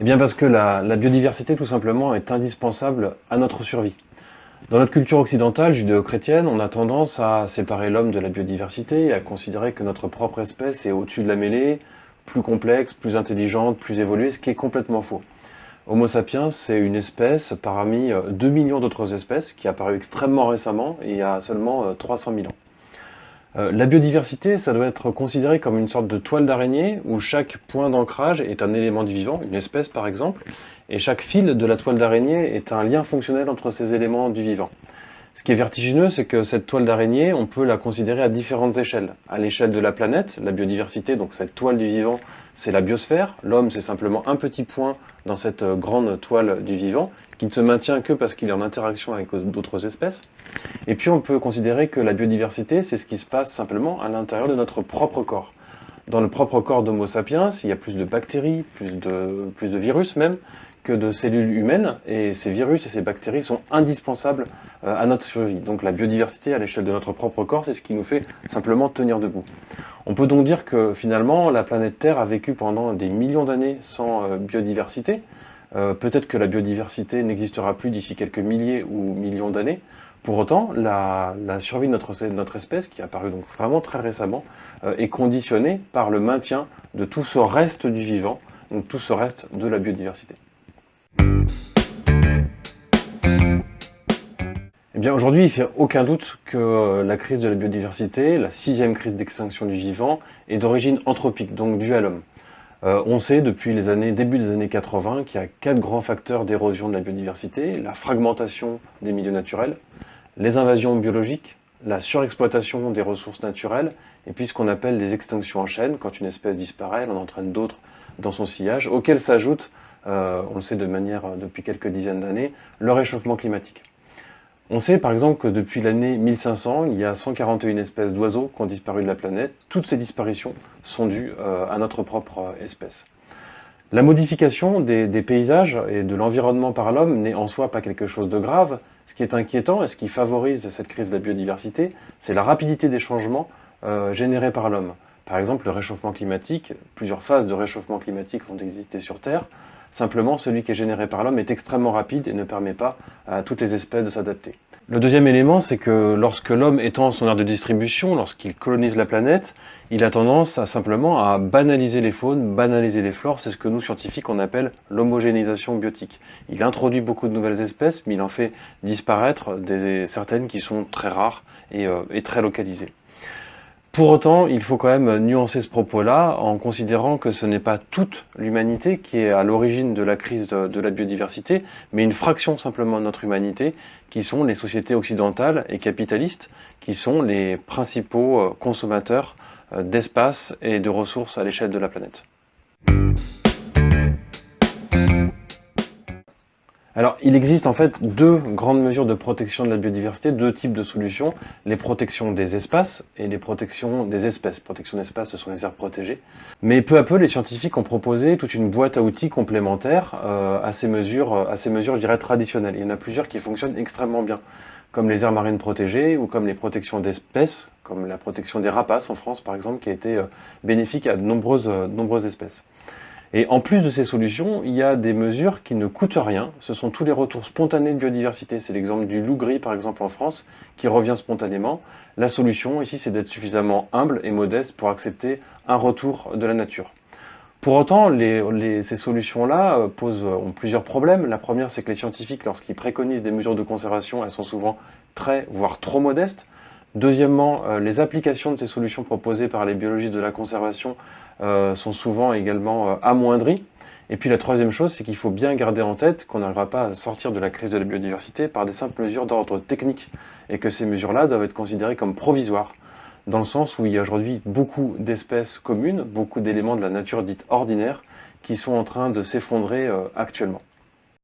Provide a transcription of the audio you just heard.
Eh bien parce que la, biodiversité tout simplement est indispensable à notre survie. Dans notre culture occidentale judéo-chrétienne, on a tendance à séparer l'homme de la biodiversité et à considérer que notre propre espèce est au-dessus de la mêlée, plus complexe, plus intelligente, plus évoluée, ce qui est complètement faux. Homo sapiens, c'est une espèce parmi 2 millions d'autres espèces qui est apparue extrêmement récemment, il y a seulement 300 000 ans. Euh, la biodiversité, ça doit être considéré comme une sorte de toile d'araignée où chaque point d'ancrage est un élément du vivant, une espèce par exemple, et chaque fil de la toile d'araignée est un lien fonctionnel entre ces éléments du vivant. Ce qui est vertigineux, c'est que cette toile d'araignée, on peut la considérer à différentes échelles. À l'échelle de la planète, la biodiversité, donc cette toile du vivant, c'est la biosphère. L'homme, c'est simplement un petit point dans cette grande toile du vivant, qui ne se maintient que parce qu'il est en interaction avec d'autres espèces. Et puis on peut considérer que la biodiversité, c'est ce qui se passe simplement à l'intérieur de notre propre corps. Dans le propre corps d'Homo sapiens, il y a plus de bactéries, plus de, plus de virus même, que de cellules humaines, et ces virus et ces bactéries sont indispensables euh, à notre survie. Donc la biodiversité à l'échelle de notre propre corps, c'est ce qui nous fait simplement tenir debout. On peut donc dire que finalement, la planète Terre a vécu pendant des millions d'années sans euh, biodiversité. Euh, peut-être que la biodiversité n'existera plus d'ici quelques milliers ou millions d'années. Pour autant, la, survie de notre, espèce, qui est apparue donc vraiment très récemment, est conditionnée par le maintien de tout ce reste du vivant, donc tout ce reste de la biodiversité. Aujourd'hui, il fait aucun doute que euh, la crise de la biodiversité, la sixième crise d'extinction du vivant, est d'origine anthropique, donc due à l'homme. Euh, on sait depuis les années, début des années 80 qu'il y a quatre grands facteurs d'érosion de la biodiversité, la fragmentation des milieux naturels, les invasions biologiques, la surexploitation des ressources naturelles, et puis ce qu'on appelle les extinctions en chaîne, quand une espèce disparaît, elle en entraîne d'autres dans son sillage, auxquelles s'ajoute, euh, on le sait de manière depuis quelques dizaines d'années, le réchauffement climatique. On sait par exemple que depuis l'année 1500, il y a 141 espèces d'oiseaux qui ont disparu de la planète. Toutes ces disparitions sont dues euh, à notre propre euh, espèce. La modification des, paysages et de l'environnement par l'homme n'est en soi pas quelque chose de grave. Ce qui est inquiétant et ce qui favorise cette crise de la biodiversité, c'est la rapidité des changements euh, générés par l'homme. Par exemple, le réchauffement climatique, plusieurs phases de réchauffement climatique ont existé sur Terre. Simplement, celui qui est généré par l'homme est extrêmement rapide et ne permet pas à toutes les espèces de s'adapter. Le deuxième élément, c'est que lorsque l'homme étend son aire de distribution, lorsqu'il colonise la planète, il a tendance à simplement à banaliser les faunes, banaliser les flores, c'est ce que nous scientifiques on appelle l'homogénéisation biotique. Il introduit beaucoup de nouvelles espèces, mais il en fait disparaître certaines qui sont très rares et, euh, et très localisées. Pour autant, il faut quand même nuancer ce propos-là en considérant que ce n'est pas toute l'humanité qui est à l'origine de la crise de, la biodiversité, mais une fraction simplement de notre humanité, qui sont les sociétés occidentales et capitalistes, qui sont les principaux euh, consommateurs euh, d'espace et de ressources à l'échelle de la planète. Alors, il existe en fait deux grandes mesures de protection de la biodiversité, deux types de solutions, les protections des espaces et les protections des espèces. Protection d'espaces, ce sont les aires protégées. Mais peu à peu, les scientifiques ont proposé toute une boîte à outils complémentaires euh, à, ces mesures, à ces mesures, je dirais, traditionnelles. Il y en a plusieurs qui fonctionnent extrêmement bien, comme les aires marines protégées ou comme les protections d'espèces, comme la protection des rapaces en France par exemple, qui a été euh, bénéfique à de nombreuses, euh, nombreuses espèces. Et en plus de ces solutions, il y a des mesures qui ne coûtent rien. Ce sont tous les retours spontanés de biodiversité. C'est l'exemple du loup gris, par exemple, en France, qui revient spontanément. La solution, ici, c'est d'être suffisamment humble et modeste pour accepter un retour de la nature. Pour autant, ces solutions-là euh, posent ont plusieurs problèmes. La première, c'est que les scientifiques, lorsqu'ils préconisent des mesures de conservation, elles sont souvent très, voire trop modestes. Deuxièmement, euh, les applications de ces solutions proposées par les biologistes de la conservation euh, sont souvent également euh, amoindries. Et puis la troisième chose, c'est qu'il faut bien garder en tête qu'on n'arrivera pas à sortir de la crise de la biodiversité par des simples mesures d'ordre technique, et que ces mesures-là doivent être considérées comme provisoires, dans le sens où il y a aujourd'hui beaucoup d'espèces communes, beaucoup d'éléments de la nature dite ordinaire, qui sont en train de s'effondrer actuellement.